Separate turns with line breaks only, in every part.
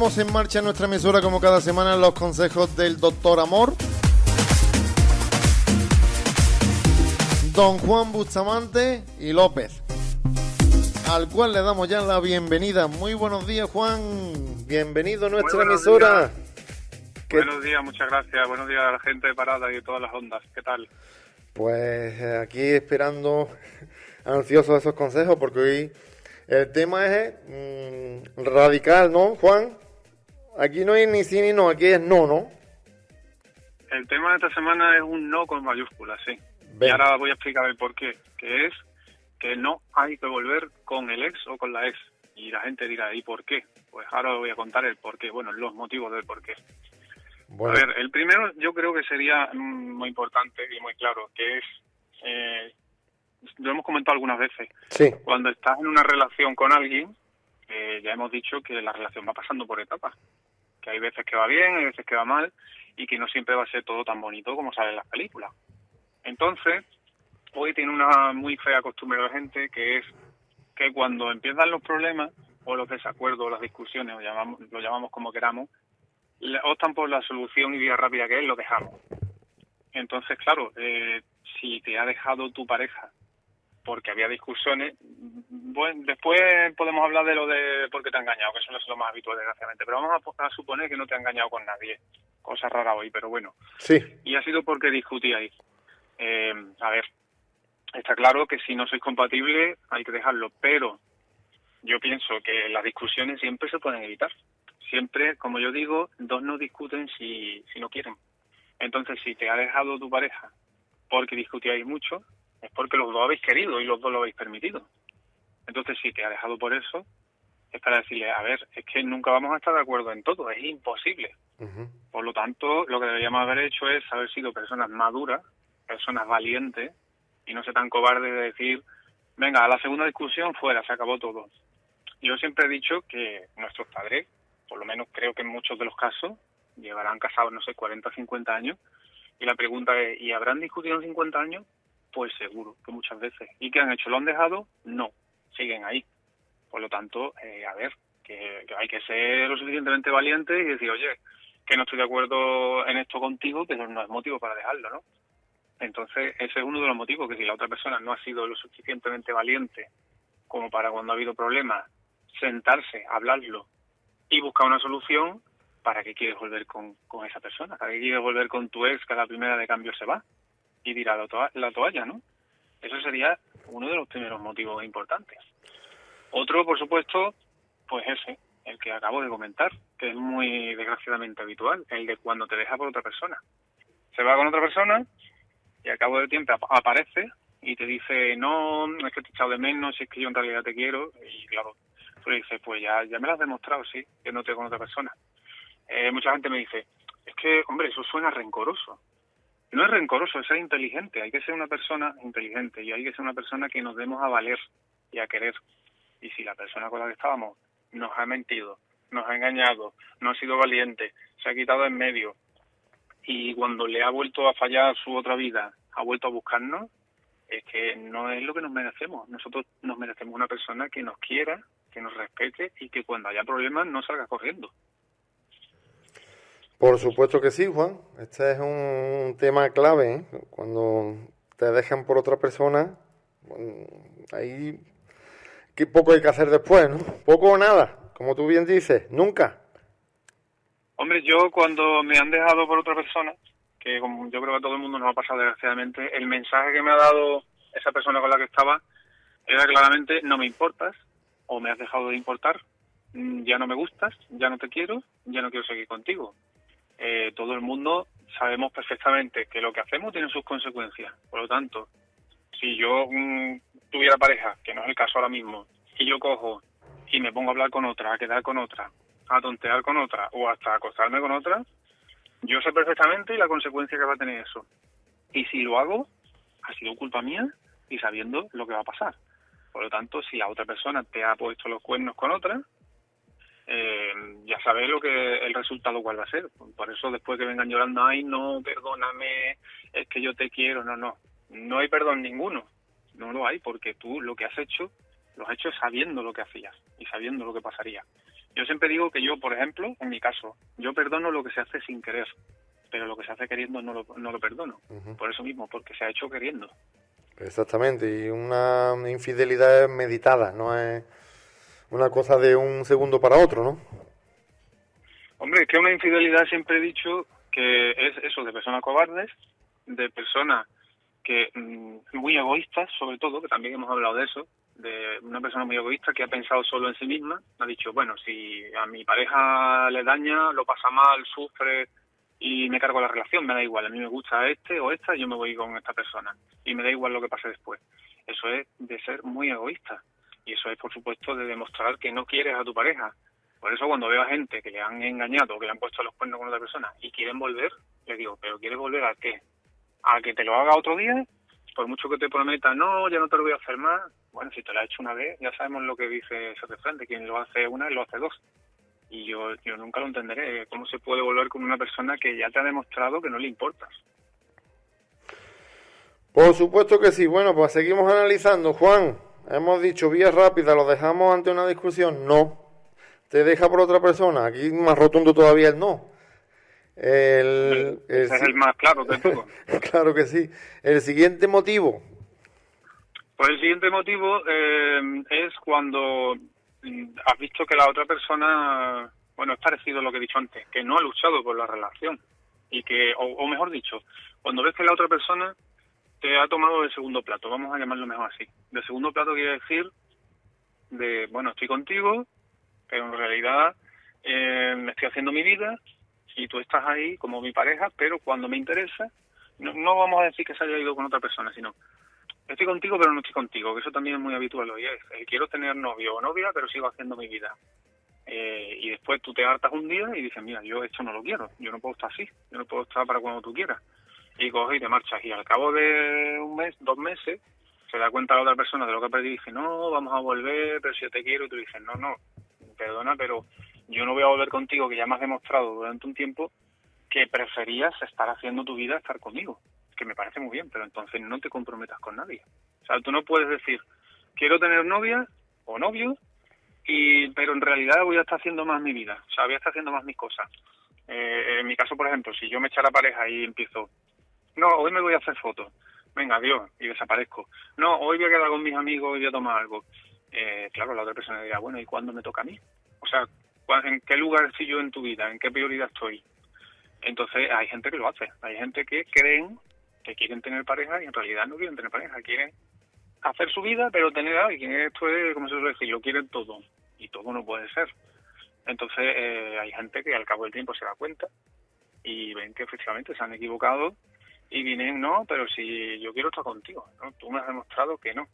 ponemos en marcha nuestra emisora como cada semana los consejos del doctor Amor. Don Juan Bustamante y López, al cual le damos ya la bienvenida. Muy buenos días, Juan. Bienvenido a nuestra emisora.
Buenos días, muchas gracias. Buenos días a la gente de Parada y de todas las ondas. ¿Qué tal?
Pues eh, aquí esperando, ansioso esos consejos, porque hoy el tema es mm, radical, ¿no, Juan? Aquí no hay ni sí ni no, aquí es no, ¿no?
El tema de esta semana es un no con mayúsculas, sí. Y ahora voy a explicar el por qué. Que es que no hay que volver con el ex o con la ex. Y la gente dirá, ¿y por qué? Pues ahora voy a contar el por qué, bueno, los motivos del por qué. A ver, el primero yo creo que sería mm, muy importante y muy claro, que es, eh, lo hemos comentado algunas veces,
sí.
cuando estás en una relación con alguien, eh, ya hemos dicho que la relación va pasando por etapas, que hay veces que va bien, hay veces que va mal y que no siempre va a ser todo tan bonito como sale en las películas. Entonces, hoy tiene una muy fea costumbre la gente que es que cuando empiezan los problemas o los desacuerdos o las discusiones, o llamamos, lo llamamos como queramos, optan por la solución y vía rápida que es, lo dejamos. Entonces, claro, eh, si te ha dejado tu pareja porque había discusiones, bueno, después podemos hablar de lo de porque te ha engañado, que eso no es lo más habitual, desgraciadamente, pero vamos a, suponer que no te ha engañado con nadie. Cosa rara hoy, pero bueno.
Sí.
Y ha sido porque discutíais. Eh, a ver, está claro que si no sois compatibles hay que dejarlo, pero yo pienso que las discusiones siempre se pueden evitar siempre, como yo digo, dos no discuten si, si no quieren. Entonces, si te ha dejado tu pareja porque discutíais mucho, es porque los dos habéis querido y los dos lo habéis permitido. Entonces, si te ha dejado por eso, es para decirle, a ver, es que nunca vamos a estar de acuerdo en todo, es imposible. Por lo tanto, lo que deberíamos haber hecho es haber sido personas maduras, personas valientes, y no ser tan cobardes de decir, venga, a la segunda discusión fuera, se acabó todo. Yo siempre he dicho que nuestros padres por lo menos creo que en muchos de los casos, llevarán casados, no sé, 40 o 50 años. Y la pregunta es, ¿y habrán discutido en 50 años? Pues seguro, que muchas veces. ¿Y qué han hecho? ¿Lo han dejado? No, siguen ahí. Por lo tanto, eh, a ver, que, hay que ser lo suficientemente valiente y decir, oye, que no estoy de acuerdo en esto contigo, pero no es motivo para dejarlo, ¿no? Entonces, ese es uno de los motivos, que si la otra persona no ha sido lo suficientemente valiente como para cuando ha habido problemas, sentarse, hablarlo y buscar una solución para que quieres volver con, con esa persona, para que quieres volver con tu ex que a la primera de cambio se va y tirar la, la toalla, ¿no? Eso sería uno de los primeros motivos importantes. Otro, por supuesto, pues ese, el que acabo de comentar, que es muy desgraciadamente habitual, el de cuando te deja por otra persona. Se va con otra persona y al cabo del tiempo aparece y te dice, no, es que te he echado de menos, es que yo en realidad te quiero, y claro, Tú dices, pues ya, ya me lo has demostrado, sí, que no te con otra persona. Eh, mucha gente me dice, es que, hombre, eso suena rencoroso. No es rencoroso, es ser inteligente. Hay que ser una persona inteligente y hay que ser una persona que nos demos a valer y a querer. Y si la persona con la que estábamos nos ha mentido, nos ha engañado, no ha sido valiente, se ha quitado en medio y cuando le ha vuelto a fallar su otra vida, ha vuelto a buscarnos, es que no es lo que nos merecemos. Nosotros nos merecemos una persona que nos quiera, que nos respete y que cuando haya problemas no salga corriendo.
Por supuesto que sí, Juan. Este es un tema clave. ¿eh? Cuando te dejan por otra persona, ahí qué poco hay que hacer después, ¿no? Poco o nada, como tú bien dices, nunca.
Hombre, yo cuando me han dejado por otra persona, que como yo creo que a todo el mundo nos ha pasado desgraciadamente, el mensaje que me ha dado esa persona con la que estaba era claramente no me importas, o me has dejado de importar, mm, ya no me gustas, ya no te quiero, ya no quiero seguir contigo. Eh, todo el mundo sabemos perfectamente que lo que hacemos tiene sus consecuencias. Por lo tanto, si yo mm, tuviera pareja, que no es el caso ahora mismo, y yo cojo y me pongo a hablar con otra, a quedar con otra, a tontear con otra o hasta acostarme con otra, yo sé perfectamente la consecuencia que va a tener eso. Y si lo hago, ha sido culpa mía y sabiendo lo que va a pasar. Por lo tanto, si la otra persona te ha puesto los cuernos con otra, eh, ya sabes lo que el resultado cuál va a ser. Por eso después que vengan llorando, ay, no, perdóname, es que yo te quiero, no, no. No hay perdón ninguno. No lo hay porque tú lo que has hecho, lo has hecho sabiendo lo que hacías y sabiendo lo que pasaría. Yo siempre digo que yo, por ejemplo, en mi caso, yo perdono lo que se hace sin querer, pero lo que se hace queriendo no lo, no lo perdono. Por eso mismo, porque se ha hecho queriendo.
Exactamente, y una infidelidad meditada, no es una cosa de un segundo para otro, ¿no?
Hombre, es que una infidelidad siempre he dicho que es eso, de personas cobardes, de personas que mm, muy egoístas, sobre todo, que también hemos hablado de eso, de una persona muy egoísta que ha pensado solo en sí misma, ha dicho, bueno, si a mi pareja le daña, lo pasa mal, sufre y me cargo la relación, me da igual, a mí me gusta este o esta, yo me voy con esta persona y me da igual lo que pase después. Eso es de ser muy egoísta y eso es, por supuesto, de demostrar que no quieres a tu pareja. Por eso cuando veo a gente que le han engañado que le han puesto los cuernos con otra persona y quieren volver, le digo, ¿pero quieres volver a qué? ¿A que te lo haga otro día? Por mucho que te prometa, no, ya no te lo voy a hacer más. Bueno, si te lo ha hecho una vez, ya sabemos lo que dice ese refrán, quien lo hace una, lo hace dos y yo, yo nunca lo entenderé. ¿Cómo se puede volver con una persona que ya te ha demostrado que no le importas?
Por supuesto que sí. Bueno, pues seguimos analizando. Juan, hemos dicho vía rápida, ¿lo dejamos ante una discusión? No. ¿Te deja por otra persona? Aquí más rotundo todavía el no.
El, Ese es el más claro de todo.
claro que sí. El siguiente motivo.
Pues el siguiente motivo eh, es cuando has visto que la otra persona, bueno, es parecido a lo que he dicho antes, que no ha luchado por la relación. Y que, o, mejor dicho, cuando ves que la otra persona te ha tomado de segundo plato, vamos a llamarlo mejor así. De segundo plato quiere decir de, bueno, estoy contigo, pero en realidad eh, me estoy haciendo mi vida y tú estás ahí como mi pareja, pero cuando me interesa, no, no vamos a decir que se haya ido con otra persona, sino estoy contigo pero no estoy contigo, que eso también es muy habitual hoy. Es, eh, quiero tener novio o novia pero sigo haciendo mi vida. Eh, y después tú te hartas un día y dices, mira, yo esto no lo quiero, yo no puedo estar así, yo no puedo estar para cuando tú quieras. Y coges y te marchas. Y al cabo de un mes, dos meses, se da cuenta la otra persona de lo que ha perdido y dice, no, vamos a volver, pero si yo te quiero, y tú dices, no, no, perdona, pero yo no voy a volver contigo, que ya me has demostrado durante un tiempo que preferías estar haciendo tu vida, estar conmigo que me parece muy bien, pero entonces no te comprometas con nadie. O sea, tú no puedes decir, quiero tener novia o novio, y pero en realidad voy a estar haciendo más mi vida, o sea, voy a estar haciendo más mis cosas. Eh, en mi caso, por ejemplo, si yo me echara pareja y empiezo, no, hoy me voy a hacer fotos, venga, adiós, y desaparezco. No, hoy voy a quedar con mis amigos y voy a tomar algo. Eh, claro, la otra persona diría, bueno, ¿y cuándo me toca a mí? O sea, ¿en qué lugar estoy yo en tu vida? ¿En qué prioridad estoy? Entonces hay gente que lo hace, hay gente que creen que quieren tener pareja y en realidad no quieren tener pareja, quieren hacer su vida, pero tener a alguien. Esto es, como se suele decir, lo quieren todo y todo no puede ser. Entonces eh, hay gente que al cabo del tiempo se da cuenta y ven que efectivamente se han equivocado y vienen, no, pero si yo quiero estar contigo, ¿no? tú me has demostrado que no.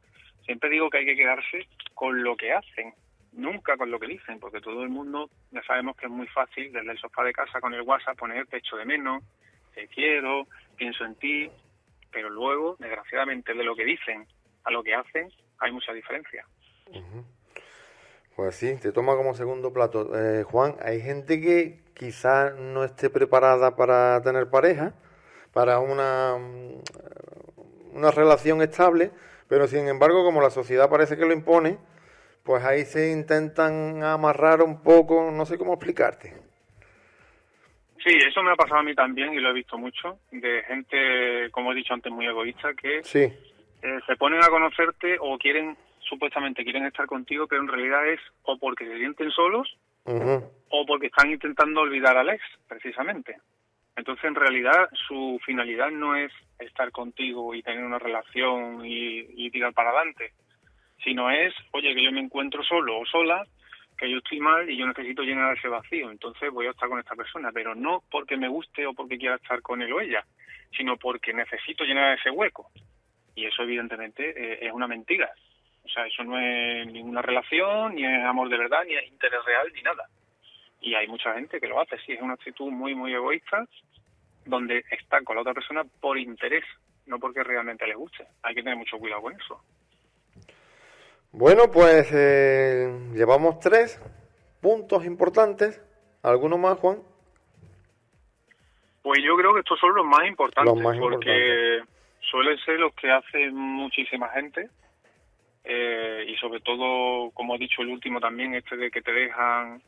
Siempre digo que hay que quedarse con lo que hacen, nunca con lo que dicen, porque todo el mundo ya sabemos que es muy fácil desde el sofá de casa con el WhatsApp poner pecho de menos, te quiero, pienso en ti, pero luego, desgraciadamente, de lo que dicen a lo que hacen, hay mucha diferencia.
Pues sí, te toma como segundo plato. Eh, Juan, hay gente que quizás no esté preparada para tener pareja, para una, una relación estable, pero sin embargo, como la sociedad parece que lo impone, pues ahí se intentan amarrar un poco, no sé cómo explicarte.
Sí, eso me ha pasado a mí también y lo he visto mucho, de gente, como he dicho antes, muy egoísta, que eh, se ponen a conocerte o quieren, supuestamente quieren estar contigo, pero en realidad es o porque se sienten solos o porque están intentando olvidar al ex, precisamente. Entonces, en realidad, su finalidad no es estar contigo y tener una relación y, y tirar para adelante, sino es, oye, que yo me encuentro solo o sola que yo estoy mal y yo necesito llenar ese vacío, entonces voy a estar con esta persona, pero no porque me guste o porque quiera estar con él o ella, sino porque necesito llenar ese hueco. Y eso evidentemente eh, es una mentira. O sea, eso no es ninguna relación, ni es amor de verdad, ni es interés real, ni nada. Y hay mucha gente que lo hace, sí, es una actitud muy, muy egoísta, donde está con la otra persona por interés, no porque realmente le guste. Hay que tener mucho cuidado con eso.
Bueno, pues eh, llevamos tres puntos importantes. ¿Alguno más, Juan?
Pues yo creo que estos son los más importantes, porque suelen ser los que hace muchísima gente. Eh, y sobre todo, como he dicho el último también, este de que te dejan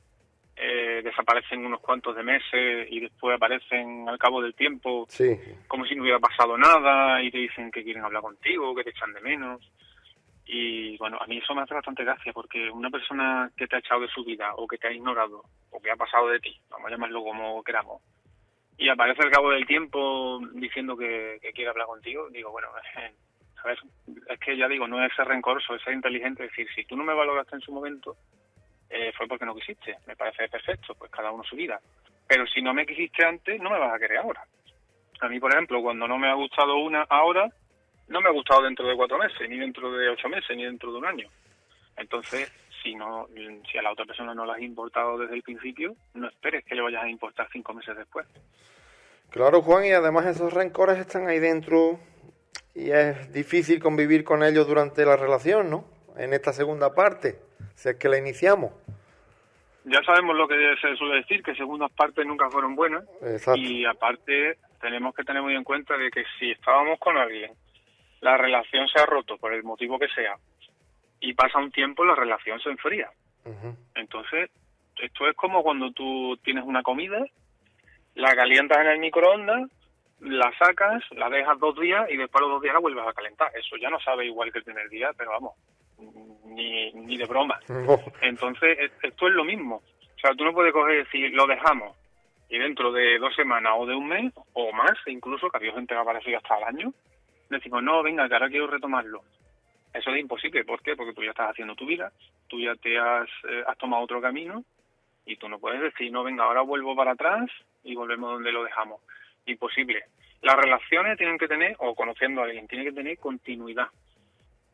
eh, desaparecen unos cuantos de meses y después aparecen al cabo del tiempo
Sí.
como si no hubiera pasado nada y te dicen que quieren hablar contigo, que te echan de menos. Y bueno, a mí eso me hace bastante gracia porque una persona que te ha echado de su vida o que te ha ignorado o que ha pasado de ti, vamos a llamarlo como queramos, y aparece al cabo del tiempo diciendo que, que quiere hablar contigo, digo, bueno, a ver, es que ya digo, no es ser rencoroso, es ser inteligente, es decir, si tú no me valoraste en su momento, eh, fue porque no quisiste, me parece perfecto, pues cada uno su vida. Pero si no me quisiste antes, no me vas a querer ahora. A mí, por ejemplo, cuando no me ha gustado una ahora, no me ha gustado dentro de cuatro meses, ni dentro de ocho meses, ni dentro de un año. Entonces, si no, si a la otra persona no la has importado desde el principio, no esperes que le vayas a importar cinco meses después.
Claro, Juan, y además esos rencores están ahí dentro y es difícil convivir con ellos durante la relación, ¿no? En esta segunda parte, si es que la iniciamos.
Ya sabemos lo que se suele decir, que segundas partes nunca fueron buenas.
Exacto.
Y aparte, tenemos que tener muy en cuenta de que si estábamos con alguien, la relación se ha roto por el motivo que sea, y pasa un tiempo, la relación se enfría. Entonces, esto es como cuando tú tienes una comida, la calientas en el microondas, la sacas, la dejas dos días y después a los dos días la vuelves a calentar. Eso ya no sabe igual que el primer día, pero vamos, ni, ni de broma.
No.
Entonces, es- esto es lo mismo. O sea, tú no puedes coger y decir, lo dejamos, y dentro de dos semanas o de un mes, o más, incluso, que ha habido gente que ha aparecido hasta el año, decimos, no, venga, que ahora quiero retomarlo. Eso es imposible. ¿Por qué? Porque tú ya estás haciendo tu vida, tú ya te has, eh, has tomado otro camino, y tú no puedes decir, no, venga, ahora vuelvo para atrás y volvemos donde lo dejamos. Imposible. Las relaciones tienen que tener, o conociendo a alguien, tienen que tener continuidad.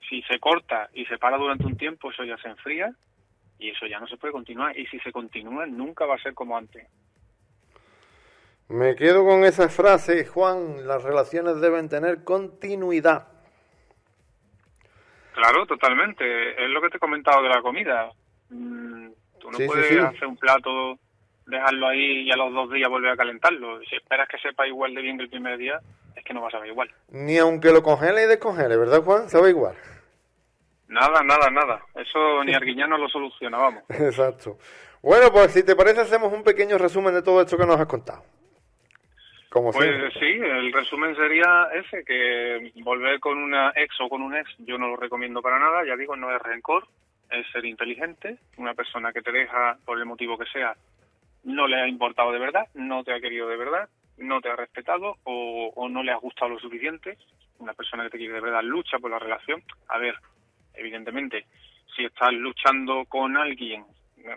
Si se corta y se para durante un tiempo, eso ya se enfría y eso ya no se puede continuar. Y si se continúa, nunca va a ser como antes.
Me quedo con esa frase, Juan, las relaciones deben tener continuidad.
Claro, totalmente. Es lo que te he comentado de la comida. Mm, Tú no
Sí, sí,
puedes
sí.
hacer un plato, dejarlo ahí y a los dos días volver a calentarlo. Si esperas que sepa igual de bien que el primer día, es que no va a saber igual.
Ni aunque lo congele y descongele, ¿verdad, Juan? Sabe igual.
Nada, nada, nada. Eso ni Arguiñano lo soluciona, vamos.
Exacto. Bueno, pues si te parece, hacemos un pequeño resumen de todo esto que nos has contado. Como
Pues
siempre.
sí, el resumen sería ese, que volver con una ex o con un ex yo no lo recomiendo para nada, ya digo, no es rencor, es ser inteligente, una persona que te deja por el motivo que sea, no le ha importado de verdad, no te ha querido de verdad, no te ha respetado o, o no le has gustado lo suficiente, una persona que te quiere de verdad lucha por la relación, a ver, evidentemente, si estás luchando con alguien,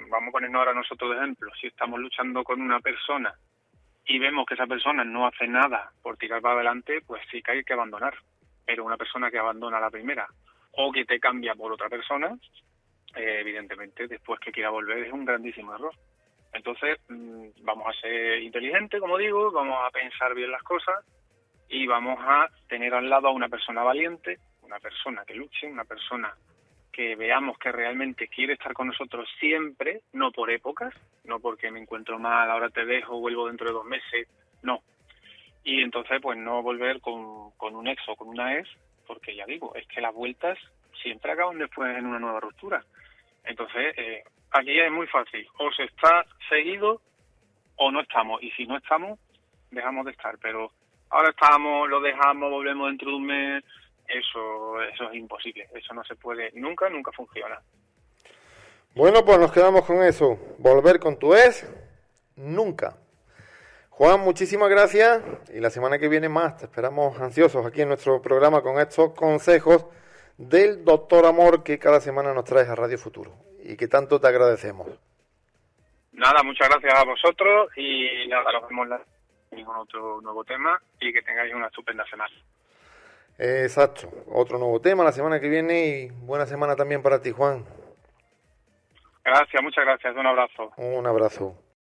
vamos a ponernos ahora nosotros de ejemplo, si estamos luchando con una persona y vemos que esa persona no hace nada por tirar para adelante, pues sí que hay que abandonar. Pero una persona que abandona la primera o que te cambia por otra persona, eh, evidentemente después que quiera volver es un grandísimo error. Entonces, mm, vamos a ser inteligentes, como digo, vamos a pensar bien las cosas y vamos a tener al lado a una persona valiente, una persona que luche, una persona que veamos que realmente quiere estar con nosotros siempre, no por épocas, no porque me encuentro mal, ahora te dejo, vuelvo dentro de dos meses, no. Y entonces, pues no volver con, con un ex o con una ex, porque ya digo, es que las vueltas siempre acaban después en una nueva ruptura. Entonces, eh, aquí es muy fácil, o se está seguido o no estamos, y si no estamos, dejamos de estar, pero ahora estamos, lo dejamos, volvemos dentro de un mes, eso, eso es imposible, eso no se puede, nunca, nunca funciona.
Bueno, pues nos quedamos con eso. Volver con tu ex, nunca. Juan, muchísimas gracias y la semana que viene más te esperamos ansiosos aquí en nuestro programa con estos consejos del doctor Amor que cada semana nos traes a Radio Futuro y que tanto te agradecemos.
Nada, muchas gracias a vosotros y nada, nos vemos ningún otro nuevo tema y que tengáis una estupenda semana.
Exacto, otro nuevo tema la semana que viene y buena semana también para ti, Juan.
Gracias, muchas gracias, un abrazo.
Un abrazo.